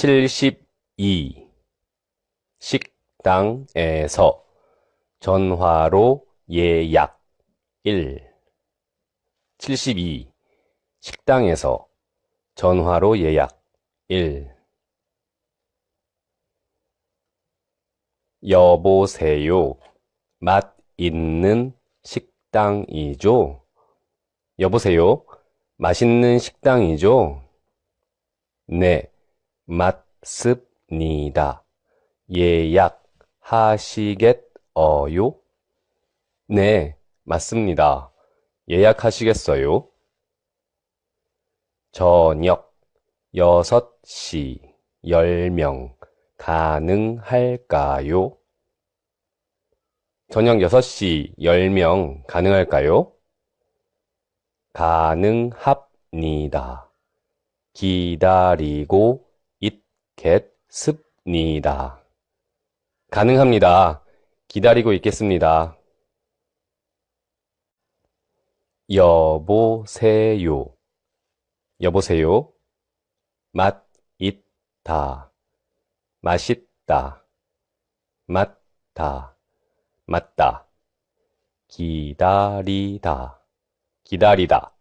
72 식당에서 전화로 예약. 1 72 식당에서 전화로 예약. 1 여보세요. 맛 있는 식당이죠? 여보세요. 맛있는 식당이죠? 네, 맞습니다. 예약하시겠어요? 네, 맞습니다. 예약하시겠어요? 저녁 6시 10명 가능할까요? 저녁 6시 10명 가능할까요? 가능합니다. 기다리고 있겠습니다. 가능합니다. 기다리고 있겠습니다. 여보세요. 여보세요. 맛 있다. 맛있다. 맞다. 맞다. 기다리다. 기다리다.